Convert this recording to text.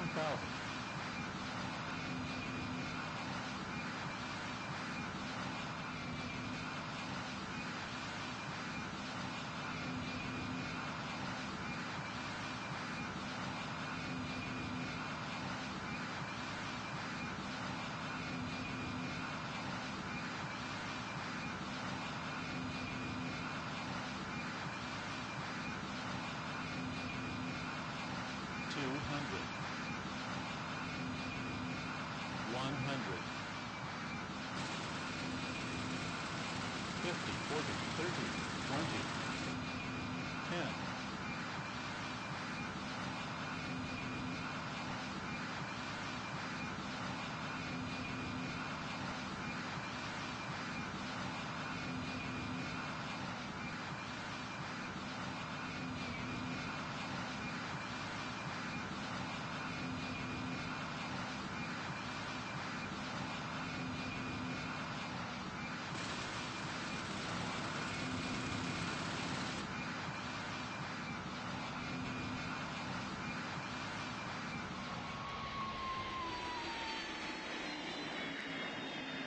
thousand. Two hundred. 50, 40, 30, 20, 10,